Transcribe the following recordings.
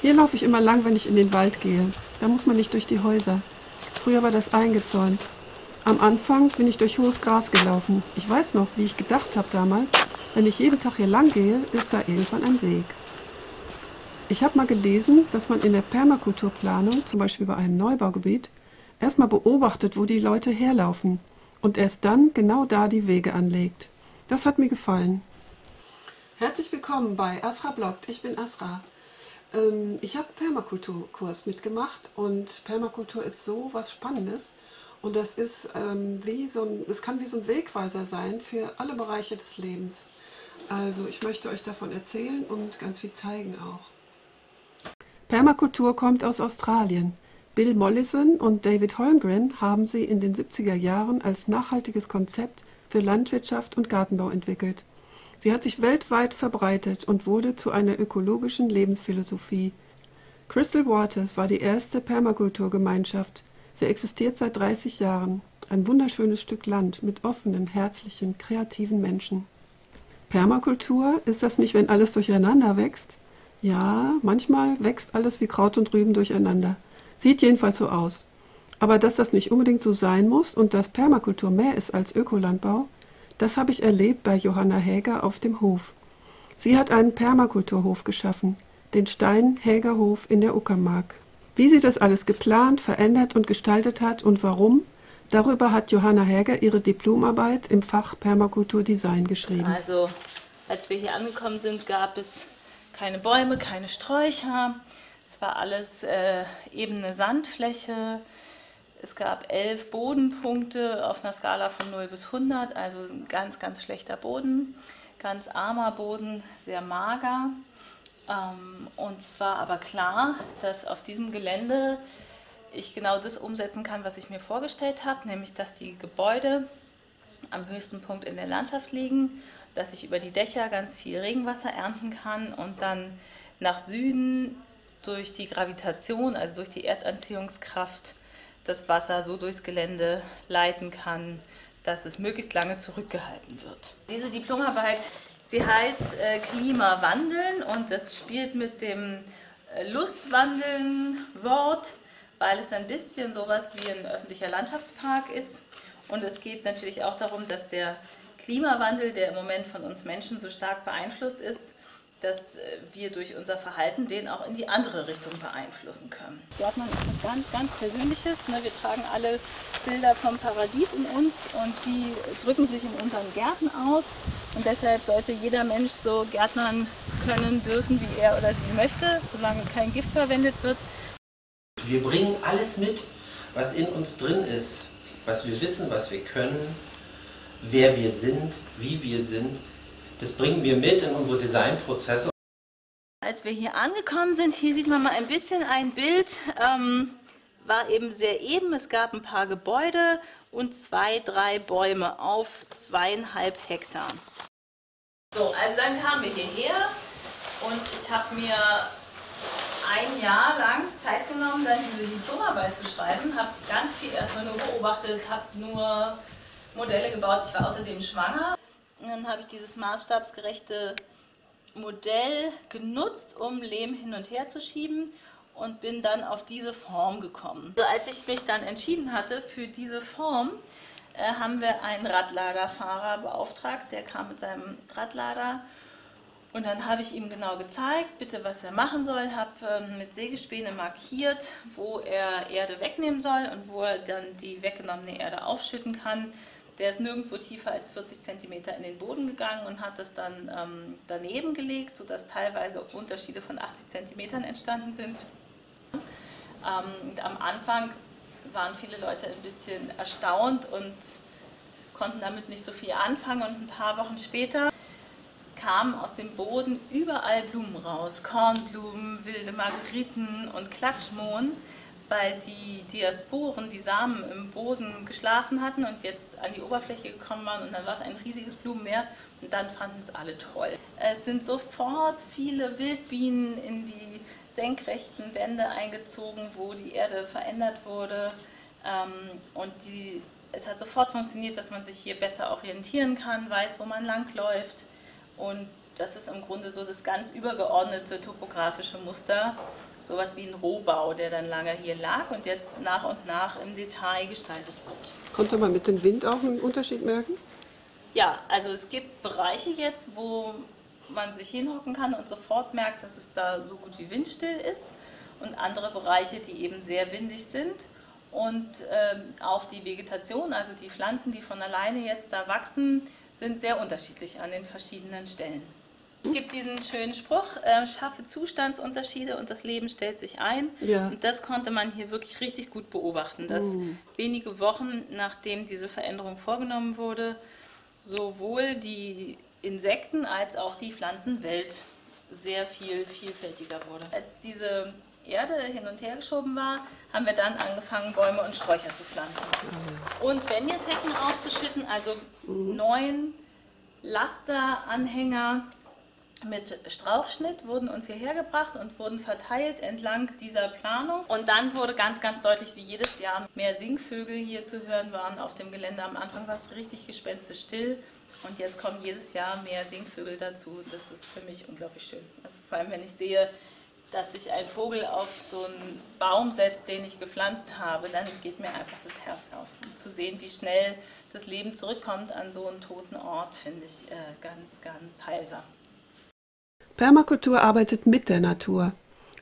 Hier laufe ich immer lang, wenn ich in den Wald gehe. Da muss man nicht durch die Häuser. Früher war das eingezäunt. Am Anfang bin ich durch hohes Gras gelaufen. Ich weiß noch, wie ich gedacht habe damals, wenn ich jeden Tag hier lang gehe, ist da irgendwann ein Weg. Ich habe mal gelesen, dass man in der Permakulturplanung, zum Beispiel bei einem Neubaugebiet, erstmal beobachtet, wo die Leute herlaufen und erst dann genau da die Wege anlegt. Das hat mir gefallen. Herzlich willkommen bei Asra Bloggt. Ich bin Asra. Ähm, ich habe Permakulturkurs mitgemacht und Permakultur ist so was Spannendes und das ist ähm, wie so ein, es kann wie so ein Wegweiser sein für alle Bereiche des Lebens. Also ich möchte euch davon erzählen und ganz viel zeigen auch. Permakultur kommt aus Australien. Bill Mollison und David Holmgren haben sie in den 70er Jahren als nachhaltiges Konzept für Landwirtschaft und Gartenbau entwickelt. Sie hat sich weltweit verbreitet und wurde zu einer ökologischen Lebensphilosophie. Crystal Waters war die erste Permakulturgemeinschaft. Sie existiert seit 30 Jahren. Ein wunderschönes Stück Land mit offenen, herzlichen, kreativen Menschen. Permakultur, ist das nicht, wenn alles durcheinander wächst? Ja, manchmal wächst alles wie Kraut und Rüben durcheinander. Sieht jedenfalls so aus. Aber dass das nicht unbedingt so sein muss und dass Permakultur mehr ist als Ökolandbau, das habe ich erlebt bei Johanna Häger auf dem Hof. Sie hat einen Permakulturhof geschaffen, den Stein-Häger-Hof in der Uckermark. Wie sie das alles geplant, verändert und gestaltet hat und warum, darüber hat Johanna Häger ihre Diplomarbeit im Fach Permakulturdesign geschrieben. Also, als wir hier angekommen sind, gab es keine Bäume, keine Sträucher. Es war alles äh, ebene Sandfläche. Es gab elf Bodenpunkte auf einer Skala von 0 bis 100, also ein ganz, ganz schlechter Boden, ganz armer Boden, sehr mager. Ähm, und es war aber klar, dass auf diesem Gelände ich genau das umsetzen kann, was ich mir vorgestellt habe, nämlich dass die Gebäude am höchsten Punkt in der Landschaft liegen dass ich über die Dächer ganz viel Regenwasser ernten kann und dann nach Süden durch die Gravitation, also durch die Erdanziehungskraft, das Wasser so durchs Gelände leiten kann, dass es möglichst lange zurückgehalten wird. Diese Diplomarbeit, sie heißt äh, Klimawandeln und das spielt mit dem äh, Lustwandeln-Wort, weil es ein bisschen sowas wie ein öffentlicher Landschaftspark ist. Und es geht natürlich auch darum, dass der Klimawandel, der im Moment von uns Menschen so stark beeinflusst ist, dass äh, wir durch unser Verhalten den auch in die andere Richtung beeinflussen können. Gärtnern ist was ganz, ganz Persönliches. Ne? Wir tragen alle Bilder vom Paradies in uns und die drücken sich in unseren Gärten aus. Und deshalb sollte jeder Mensch so gärtnern können, dürfen, wie er oder sie möchte, solange kein Gift verwendet wird. Wir bringen alles mit, was in uns drin ist, was wir wissen, was wir können, wer wir sind, wie wir sind. Das bringen wir mit in unsere Designprozesse. Als wir hier angekommen sind, hier sieht man mal ein bisschen ein Bild, ähm, war eben sehr eben. Es gab ein paar Gebäude und zwei, drei Bäume auf zweieinhalb Hektar. So, also dann kamen wir hierher und ich habe mir ein Jahr lang Zeit genommen, dann diese Diplomarbeit zu schreiben, habe ganz viel erstmal nur beobachtet, habe nur Modelle gebaut. Ich war außerdem schwanger. Dann habe ich dieses maßstabsgerechte Modell genutzt, um Lehm hin und her zu schieben und bin dann auf diese Form gekommen. Also als ich mich dann entschieden hatte für diese Form, äh, haben wir einen Radladerfahrer beauftragt, der kam mit seinem Radlader und dann habe ich ihm genau gezeigt, bitte was er machen soll, habe ähm, mit Sägespäne markiert, wo er Erde wegnehmen soll und wo er dann die weggenommene Erde aufschütten kann. Der ist nirgendwo tiefer als 40 cm in den Boden gegangen und hat das dann ähm, daneben gelegt, sodass teilweise Unterschiede von 80 cm entstanden sind. Ähm, am Anfang waren viele Leute ein bisschen erstaunt und konnten damit nicht so viel anfangen und ein paar Wochen später kamen aus dem Boden überall Blumen raus. Kornblumen, wilde Margeriten und Klatschmohn weil die Diasporen, die Samen im Boden geschlafen hatten und jetzt an die Oberfläche gekommen waren und dann war es ein riesiges Blumenmeer und dann fanden es alle toll. Es sind sofort viele Wildbienen in die senkrechten Wände eingezogen, wo die Erde verändert wurde. Ähm, und die, es hat sofort funktioniert, dass man sich hier besser orientieren kann, weiß, wo man langläuft. Und das ist im Grunde so das ganz übergeordnete topografische Muster, sowas wie ein Rohbau, der dann lange hier lag und jetzt nach und nach im Detail gestaltet wird. Konnte man mit dem Wind auch einen Unterschied merken? Ja, also es gibt Bereiche jetzt, wo man sich hinhocken kann und sofort merkt, dass es da so gut wie windstill ist und andere Bereiche, die eben sehr windig sind und ähm, auch die Vegetation, also die Pflanzen, die von alleine jetzt da wachsen, sind sehr unterschiedlich an den verschiedenen Stellen. Es gibt diesen schönen Spruch, äh, schaffe Zustandsunterschiede und das Leben stellt sich ein. Ja. Und das konnte man hier wirklich richtig gut beobachten, dass Mm. wenige Wochen nachdem diese Veränderung vorgenommen wurde, sowohl die Insekten als auch die Pflanzenwelt sehr viel vielfältiger wurde. Als diese Erde hin und her geschoben war, haben wir dann angefangen, Bäume und Sträucher zu pflanzen. Und Benjeshecken aufzuschütten, also neun Lasteranhänger mit Strauchschnitt wurden uns hierher gebracht und wurden verteilt entlang dieser Planung. Und dann wurde ganz, ganz deutlich, wie jedes Jahr mehr Singvögel hier zu hören waren auf dem Gelände. Am Anfang war es richtig gespenstisch-still und jetzt kommen jedes Jahr mehr Singvögel dazu. Das ist für mich unglaublich schön. Also vor allem, wenn ich sehe, dass sich ein Vogel auf so einen Baum setzt, den ich gepflanzt habe, dann geht mir einfach das Herz auf. Und zu sehen, wie schnell das Leben zurückkommt an so einen toten Ort, finde ich äh, ganz, ganz heilsam. Permakultur arbeitet mit der Natur.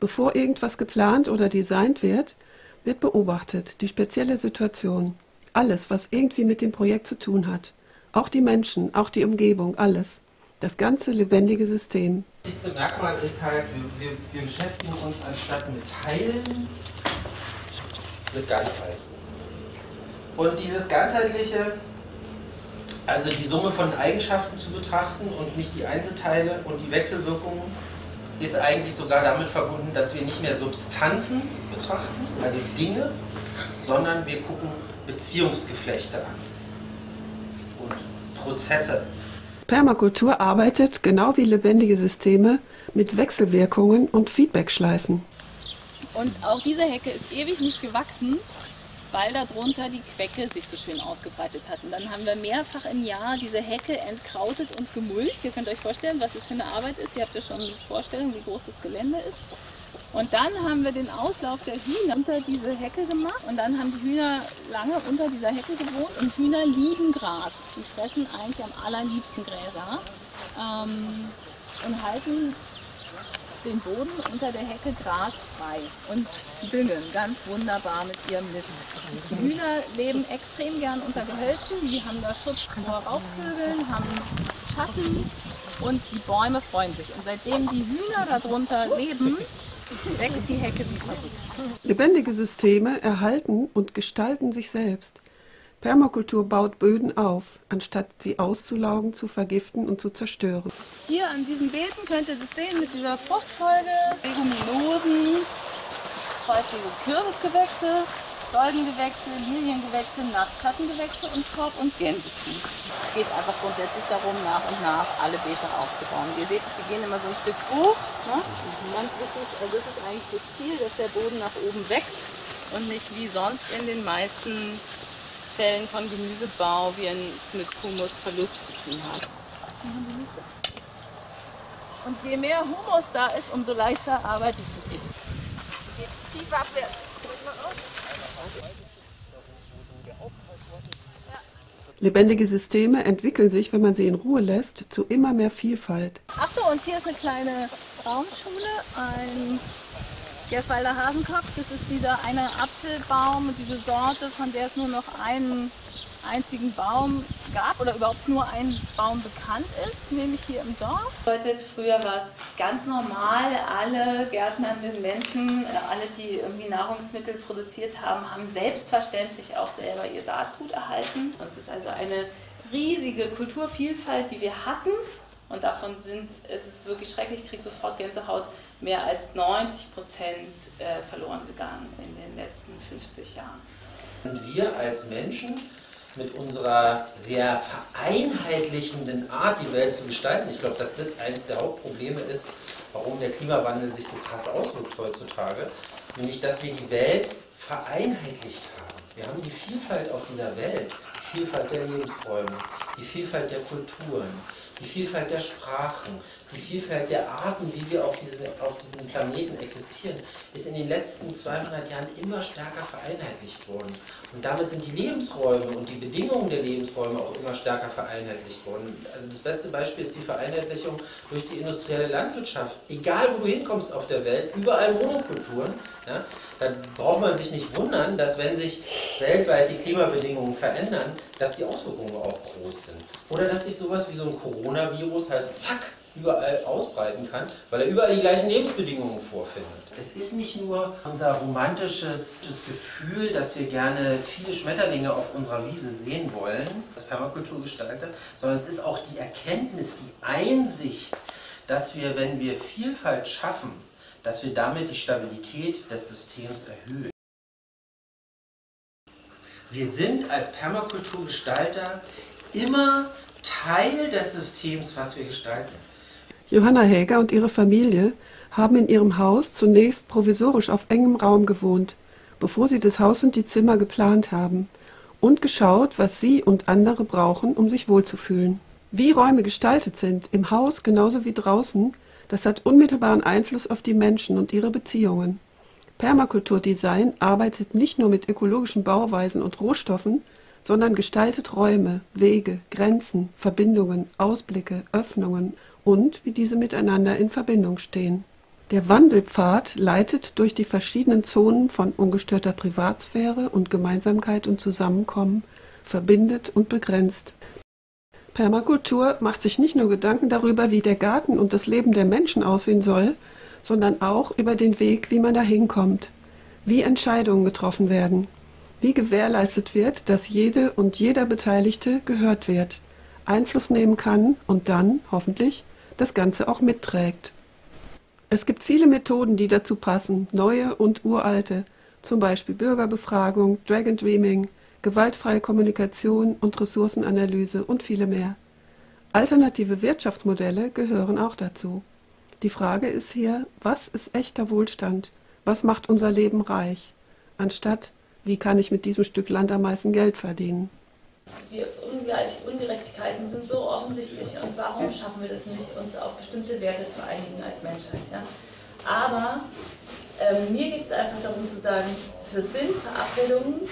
Bevor irgendwas geplant oder designt wird, wird beobachtet die spezielle Situation. Alles, was irgendwie mit dem Projekt zu tun hat. Auch die Menschen, auch die Umgebung, alles. Das ganze lebendige System. Das wichtigste Merkmal ist halt, wir, wir, wir beschäftigen uns anstatt mit Teilen mit Ganzheit. Und dieses ganzheitliche, also die Summe von Eigenschaften zu betrachten und nicht die Einzelteile und die Wechselwirkungen, ist eigentlich sogar damit verbunden, dass wir nicht mehr Substanzen betrachten, also Dinge, sondern wir gucken Beziehungsgeflechte an und Prozesse. Permakultur arbeitet, genau wie lebendige Systeme, mit Wechselwirkungen und Feedbackschleifen. Und auch diese Hecke ist ewig nicht gewachsen, weil darunter die Quecke sich so schön ausgebreitet hat. Und dann haben wir mehrfach im Jahr diese Hecke entkrautet und gemulcht. Ihr könnt euch vorstellen, was das für eine Arbeit ist. Ihr habt ja schon eine Vorstellung, wie groß das Gelände ist. Und dann haben wir den Auslauf der Hühner unter diese Hecke gemacht. Und dann haben die Hühner lange unter dieser Hecke gewohnt. Und Hühner lieben Gras. Die fressen eigentlich am allerliebsten Gräser. Ähm, und halten den Boden unter der Hecke grasfrei und düngen ganz wunderbar mit ihrem Mist. Die Hühner leben extrem gern unter Gehölzen, die haben da Schutz vor Raubvögeln, haben Schatten und die Bäume freuen sich. Und seitdem die Hühner darunter leben, wächst die Hecke wie verrückt. Lebendige Systeme erhalten und gestalten sich selbst. Permakultur baut Böden auf, anstatt sie auszulaugen, zu vergiften und zu zerstören. Hier an diesen Beeten könnt ihr das sehen mit dieser Fruchtfolge, Leguminosen, häufige Kürbisgewächse, Goldengewächse, Liliengewächse, Nachtschattengewächse und Korb- und Gänsefuß. Es geht einfach grundsätzlich darum, nach und nach alle Beete aufzubauen. Ihr seht, die gehen immer so ein Stück hoch. Ne? Ganz wichtig, also das ist eigentlich das Ziel, dass der Boden nach oben wächst und nicht wie sonst in den meisten Fällen von Gemüsebau, wie es mit Humusverlust zu tun hat. Und je mehr Humus da ist, umso leichter arbeitet es sich. Jetzt tief abwärts. Lebendige Systeme entwickeln sich, wenn man sie in Ruhe lässt, zu immer mehr Vielfalt. Ach so, und hier ist eine kleine Baumschule, ein Gerswalder Hasenkopf. Das ist dieser eine Apfelbaum, diese Sorte, von der es nur noch einen einzigen Baum gab oder überhaupt nur ein Baum bekannt ist, nämlich hier im Dorf. Bedeutet, früher war es ganz normal, alle gärtnernden Menschen, äh, alle, die irgendwie Nahrungsmittel produziert haben, haben selbstverständlich auch selber ihr Saatgut erhalten. Es ist also eine riesige Kulturvielfalt, die wir hatten. Und davon sind, es ist wirklich schrecklich, ich kriege sofort Gänsehaut, mehr als 90 Prozent äh, verloren gegangen in den letzten 50 Jahren. Sind wir als Menschen mit unserer sehr vereinheitlichenden Art, die Welt zu gestalten. Ich glaube, dass das eines der Hauptprobleme ist, warum der Klimawandel sich so krass auswirkt heutzutage. Nämlich, dass wir die Welt vereinheitlicht haben. Wir haben die Vielfalt auf dieser Welt, die Vielfalt der Lebensräume, die Vielfalt der Kulturen, die Vielfalt der Sprachen, die Vielfalt der Arten, wie wir auf, diese, auf diesem Planeten existieren, ist in den letzten 200 Jahren immer stärker vereinheitlicht worden. Und damit sind die Lebensräume und die Bedingungen der Lebensräume auch immer stärker vereinheitlicht worden. Also das beste Beispiel ist die Vereinheitlichung durch die industrielle Landwirtschaft. Egal wo du hinkommst auf der Welt, überall Monokulturen, ja, dann braucht man sich nicht wundern, dass wenn sich weltweit die Klimabedingungen verändern, dass die Auswirkungen auch groß sind. Oder dass sich sowas wie so ein Coronavirus halt zack überall ausbreiten kann, weil er überall die gleichen Lebensbedingungen vorfindet. Es ist nicht nur unser romantisches Gefühl, dass wir gerne viele Schmetterlinge auf unserer Wiese sehen wollen, als Permakulturgestalter, sondern es ist auch die Erkenntnis, die Einsicht, dass wir, wenn wir Vielfalt schaffen, dass wir damit die Stabilität des Systems erhöhen. Wir sind als Permakulturgestalter immer Teil des Systems, was wir gestalten. Johanna Häger und ihre Familie haben in ihrem Haus zunächst provisorisch auf engem Raum gewohnt, bevor sie das Haus und die Zimmer geplant haben und geschaut, was sie und andere brauchen, um sich wohlzufühlen. Wie Räume gestaltet sind, im Haus genauso wie draußen, das hat unmittelbaren Einfluss auf die Menschen und ihre Beziehungen. Permakulturdesign arbeitet nicht nur mit ökologischen Bauweisen und Rohstoffen, sondern gestaltet Räume, Wege, Grenzen, Verbindungen, Ausblicke, Öffnungen und wie diese miteinander in Verbindung stehen. Der Wandelpfad leitet durch die verschiedenen Zonen von ungestörter Privatsphäre und Gemeinsamkeit und Zusammenkommen, verbindet und begrenzt. Permakultur macht sich nicht nur Gedanken darüber, wie der Garten und das Leben der Menschen aussehen soll, sondern auch über den Weg, wie man dahin kommt, wie Entscheidungen getroffen werden, wie gewährleistet wird, dass jede und jeder Beteiligte gehört wird, Einfluss nehmen kann und dann, hoffentlich, das Ganze auch mitträgt. Es gibt viele Methoden, die dazu passen, neue und uralte, zum Beispiel Bürgerbefragung, Dragon Dreaming, gewaltfreie Kommunikation und Ressourcenanalyse und viele mehr. Alternative Wirtschaftsmodelle gehören auch dazu. Die Frage ist hier, was ist echter Wohlstand? Was macht unser Leben reich? Anstatt, wie kann ich mit diesem Stück Land am meisten Geld verdienen? Die Ungleich Ungerechtigkeiten sind so offensichtlich und warum schaffen wir das nicht, uns auf bestimmte Werte zu einigen als Menschheit? Ja? Aber ähm, mir geht es einfach darum zu sagen, das sind Verabredungen,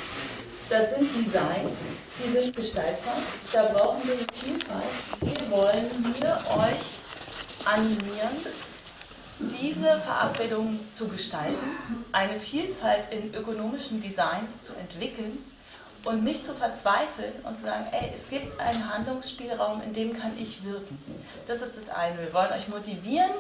das sind Designs, die sind gestaltbar. Da brauchen wir eine Vielfalt. Wir wollen hier euch animieren, diese Verabredungen zu gestalten, eine Vielfalt in ökonomischen Designs zu entwickeln und nicht zu verzweifeln und zu sagen, ey, es gibt einen Handlungsspielraum, in dem kann ich wirken. Das ist das eine. Wir wollen euch motivieren,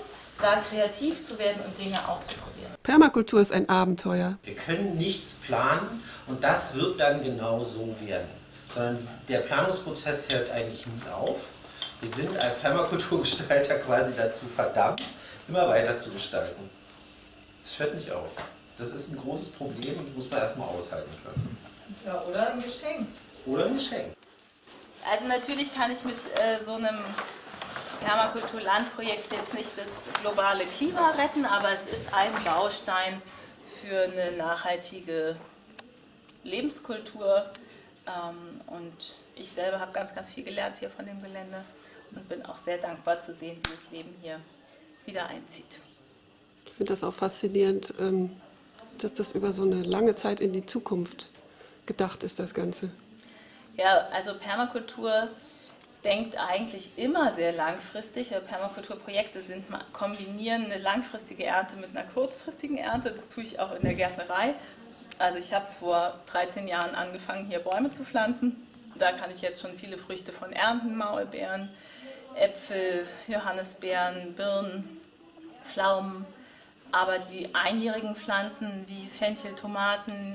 da kreativ zu werden und Dinge auszuprobieren. Permakultur ist ein Abenteuer. Wir können nichts planen und das wird dann genau so werden. Sondern der Planungsprozess hört eigentlich nie auf. Wir sind als Permakulturgestalter quasi dazu verdammt, immer weiter zu gestalten. Das hört nicht auf. Das ist ein großes Problem und muss man erstmal aushalten können. Ja, oder ein Geschenk. Oder ein Geschenk. Also natürlich kann ich mit äh, so einem Permakultur-Landprojekt jetzt nicht das globale Klima retten, aber es ist ein Baustein für eine nachhaltige Lebenskultur. Ähm, und ich selber habe ganz, ganz viel gelernt hier von dem Gelände und bin auch sehr dankbar zu sehen, wie das Leben hier wieder einzieht. Ich finde das auch faszinierend, ähm, dass das über so eine lange Zeit in die Zukunft gedacht ist, das Ganze. Ja, also Permakultur denkt eigentlich immer sehr langfristig. Permakulturprojekte sind, kombinieren eine langfristige Ernte mit einer kurzfristigen Ernte. Das tue ich auch in der Gärtnerei. Also ich habe vor 13 Jahren angefangen, hier Bäume zu pflanzen. Da kann ich jetzt schon viele Früchte von ernten, Maulbeeren, Äpfel, Johannisbeeren, Birnen, Pflaumen. Aber die einjährigen Pflanzen wie Fenchel, Tomaten,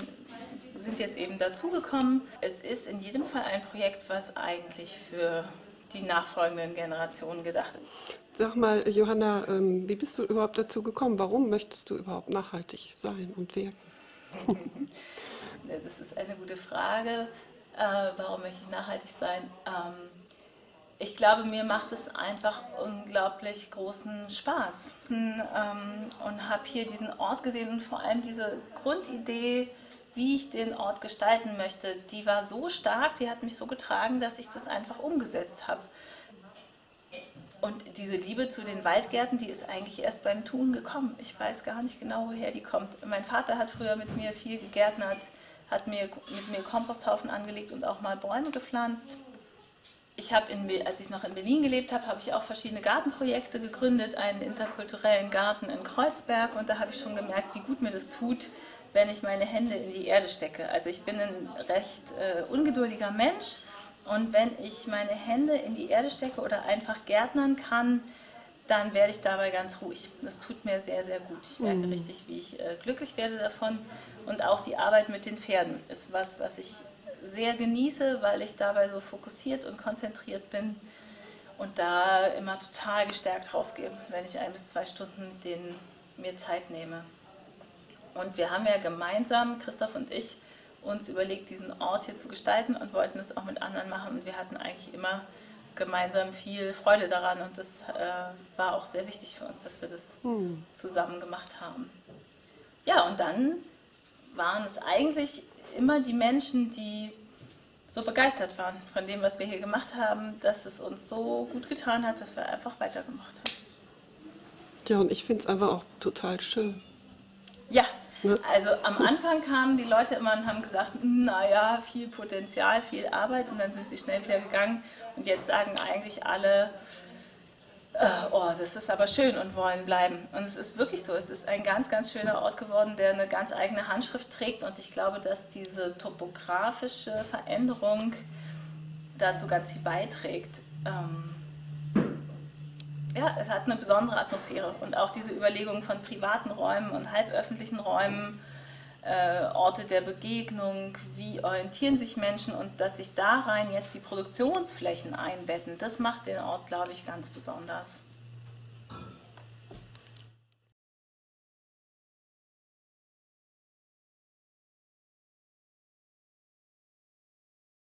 sind jetzt eben dazugekommen. Es ist in jedem Fall ein Projekt, was eigentlich für die nachfolgenden Generationen gedacht ist. Sag mal, Johanna, ähm, wie bist du überhaupt dazu gekommen? Warum möchtest du überhaupt nachhaltig sein und wirken? das ist eine gute Frage. Äh, warum möchte ich nachhaltig sein? Ähm, ich glaube, mir macht es einfach unglaublich großen Spaß ähm, und habe hier diesen Ort gesehen und vor allem diese Grundidee, wie ich den Ort gestalten möchte, die war so stark, die hat mich so getragen, dass ich das einfach umgesetzt habe. Und diese Liebe zu den Waldgärten, die ist eigentlich erst beim Tun gekommen. Ich weiß gar nicht genau, woher die kommt. Mein Vater hat früher mit mir viel gegärtnert, hat mir, mit mir Komposthaufen angelegt und auch mal Bäume gepflanzt. Ich habe, als ich noch in Berlin gelebt habe, habe ich auch verschiedene Gartenprojekte gegründet, einen interkulturellen Garten in Kreuzberg und da habe ich schon gemerkt, wie gut mir das tut, wenn ich meine Hände in die Erde stecke. Also ich bin ein recht äh, ungeduldiger Mensch und wenn ich meine Hände in die Erde stecke oder einfach gärtnern kann, dann werde ich dabei ganz ruhig. Das tut mir sehr, sehr gut. Ich merke mhm. richtig, wie ich äh, glücklich werde davon. Und auch die Arbeit mit den Pferden ist was, was ich sehr genieße, weil ich dabei so fokussiert und konzentriert bin und da immer total gestärkt rausgehe, wenn ich ein bis zwei Stunden mit denen mir Zeit nehme. Und wir haben ja gemeinsam, Christoph und ich, uns überlegt, diesen Ort hier zu gestalten und wollten es auch mit anderen machen. Und wir hatten eigentlich immer gemeinsam viel Freude daran und das äh, war auch sehr wichtig für uns, dass wir das hm. zusammen gemacht haben. Ja, und dann waren es eigentlich immer die Menschen, die so begeistert waren von dem, was wir hier gemacht haben, dass es uns so gut getan hat, dass wir einfach weitergemacht haben. Ja, und ich finde es einfach auch total schön. Ja, also am Anfang kamen die Leute immer und haben gesagt, naja, viel Potenzial, viel Arbeit. Und dann sind sie schnell wieder gegangen. Und jetzt sagen eigentlich alle, äh, oh, das ist aber schön und wollen bleiben. Und es ist wirklich so, es ist ein ganz, ganz schöner Ort geworden, der eine ganz eigene Handschrift trägt. Und ich glaube, dass diese topografische Veränderung dazu ganz viel beiträgt. Ja, es hat eine besondere Atmosphäre und auch diese Überlegung von privaten Räumen und halböffentlichen Räumen, äh, Orte der Begegnung, wie orientieren sich Menschen und dass sich da rein jetzt die Produktionsflächen einbetten, das macht den Ort, glaube ich, ganz besonders.